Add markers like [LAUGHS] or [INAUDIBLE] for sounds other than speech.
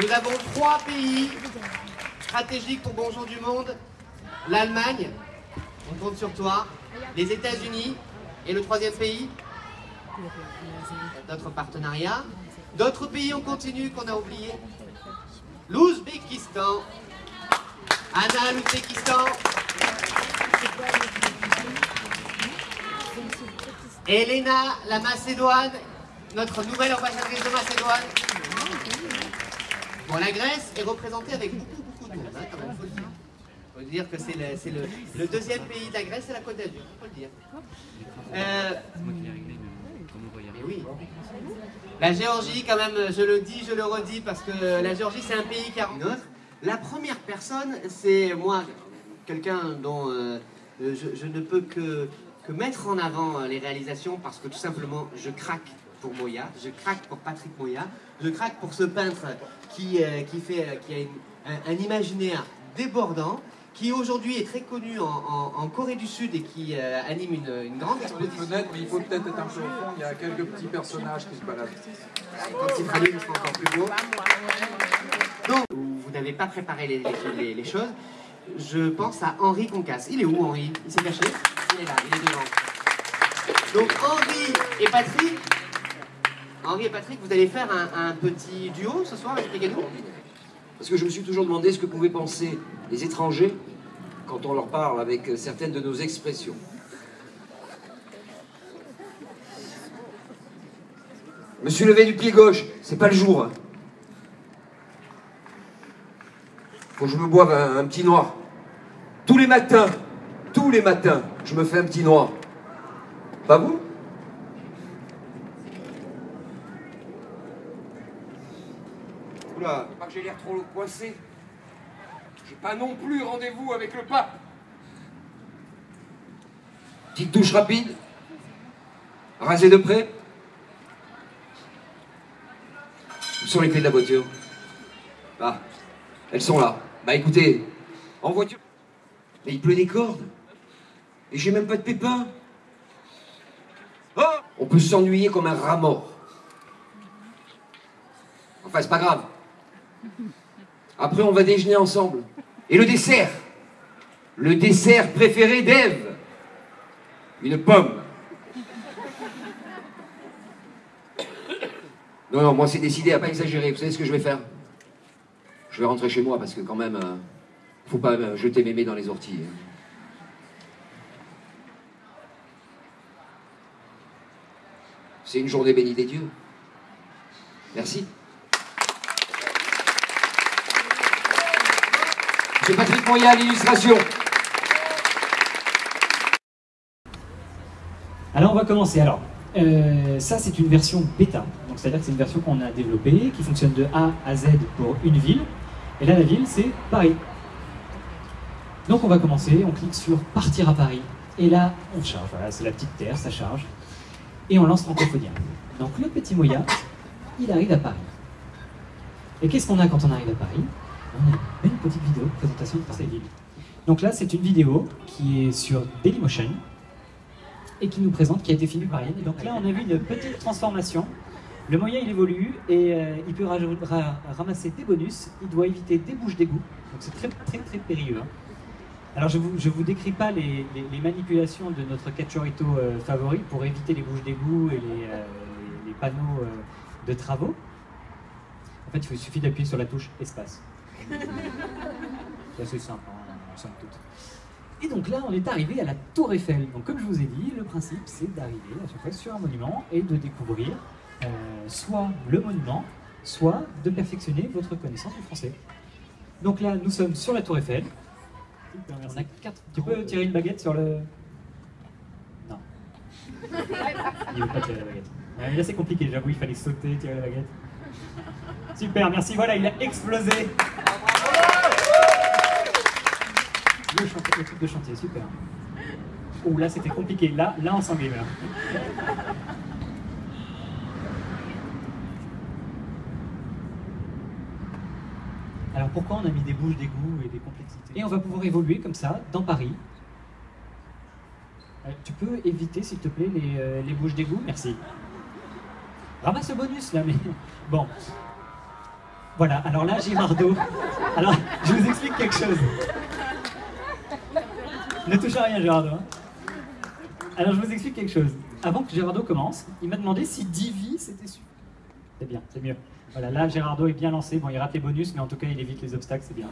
Nous avons trois pays stratégiques pour Bonjour du Monde. L'Allemagne, on compte sur toi. Les États-Unis et le troisième pays, d'autres partenariats. D'autres pays, on continue, qu'on a oublié. L'Ouzbékistan. Anna, l'Ouzbékistan. Elena, la Macédoine, notre nouvelle ambassadrice de Macédoine. Bon, la Grèce est représentée avec beaucoup, beaucoup de monde, hein, quand même, faut le dire. faut dire que c'est le, le- le deuxième pays de la Grèce, c'est la Côte d'Azur, faut le dire. Euh, mais oui. La Géorgie, quand même, je le dis, je le redis, parce que la Géorgie, c'est un pays qui a autre. La première personne, c'est moi, quelqu'un dont euh, je, ne peux que, que mettre en avant euh, les réalisations, parce que tout simplement, je craque pour Moya, je craque pour Patrick Moya, je craque pour ce peintre qui, euh, qui, fait, euh, qui a une- un, un imaginaire débordant, qui aujourd'hui est très connu en, en- en Corée du Sud et qui euh, anime une, une grande exposition. mais il faut peut-être être un peu au fond, il y a quelques petits personnages qui se baladent. Quand il fera il sera encore plus beau. Donc, vous n'avez pas préparé les, les- les- les choses. Je pense à Henri Concasse. Il est où, Henri? Il s'est caché? Il est là, il est devant. Donc, Henri et Patrick, Henri et Patrick, vous allez faire un, petit duo ce soir, expliquez-nous. Parce que je me suis toujours demandé ce que pouvaient penser les étrangers quand on leur parle avec certaines de nos expressions. Me suis levé du pied gauche, c'est pas le jour. hein. Faut que je me boive un petit noir. Tous les matins, tous les matins, je me fais un petit noir. Pas vous? Oula, pas que j'ai l'air trop coincé. J'ai pas non plus rendez-vous avec le pape. Petite touche rapide. Rasé de près. Où sont les clés de la voiture? Ah, elles sont là. Bah écoutez, en voiture. Mais il pleut des cordes. Et j'ai même pas de pépins. Oh On peut s'ennuyer comme un rat mort. Enfin, c'est pas grave. Après, on va déjeuner ensemble. Et le dessert Le dessert préféré d'Ève Une pomme. Non, non, moi c'est décidé à pas exagérer. Vous savez ce que je vais faire? Je vais rentrer chez moi parce que quand même, euh, faut pas euh, jeter mémé dans les orties. hein. C'est une journée bénie des dieux. Merci. C'est Patrick Moya à l'illustration. Alors on va commencer. Alors, euh, ça c'est une version bêta. Donc c'est-à-dire que c'est une version qu'on a développée, qui fonctionne de A à Z pour une ville. Et là la ville c'est Paris. Donc on va commencer, on clique sur partir à Paris. Et là on charge, voilà, c'est la petite terre, ça charge. Et on lance Francophonia. Donc le petit Moya, il arrive à Paris. Et qu'est-ce qu'on a quand on arrive à Paris? Une petite vidéo de présentation de cette ville. Donc là c'est une vidéo qui est sur Dailymotion et qui nous présente, qui a été filmé par Yann. Et donc là, on a vu une petite transformation. Le moyen, il évolue et euh, il peut ramasser des bonus. Il doit éviter des bouches d'égout. Donc c'est très, très, très périlleux. hein. Alors je vous, je vous décris pas les, les- manipulations de notre cachorito euh, favori pour éviter les bouches d'égout et les, euh, les- panneaux euh, de travaux. En fait, il suffit d'appuyer sur la touche espace. [LAUGHS] C'est assez simple, hein, somme toute. Et donc là, on est arrivé à la Tour Eiffel. Donc comme je vous ai dit, le principe, c'est d'arriver à chaque fois sur un monument et de découvrir euh, soit le monument, soit de perfectionner votre connaissance du français. Donc là, nous sommes sur la Tour Eiffel. On a quatre. Tu peux tirer une baguette sur le. Non. [LAUGHS] Il veut pas tirer la baguette. Là, c'est compliqué. J'avoue, il fallait sauter, tirer la baguette. Super, merci. Voilà, il a explosé. Le, truc de chantier, super. Oh là c'était compliqué, là, là on s'engueule. Alors pourquoi on a mis des bouches d'égout et des complexités? Et on va pouvoir évoluer comme ça dans Paris. Euh, tu peux éviter s'il te plaît les, euh, les bouches d'égout Merci. Ramasse le bonus là, mais [LAUGHS] bon. Voilà, alors là, Girardeau. Alors, je vous explique quelque chose. Ne touche à rien, Girardeau. hein. Alors, je vous explique quelque chose. Avant que Girardeau commence, il m'a demandé si Divi c'était super. C'est bien, c'est mieux. Voilà, là, Gérardo est bien lancé. Bon, il rate les bonus, mais en tout cas, il évite les obstacles, c'est bien.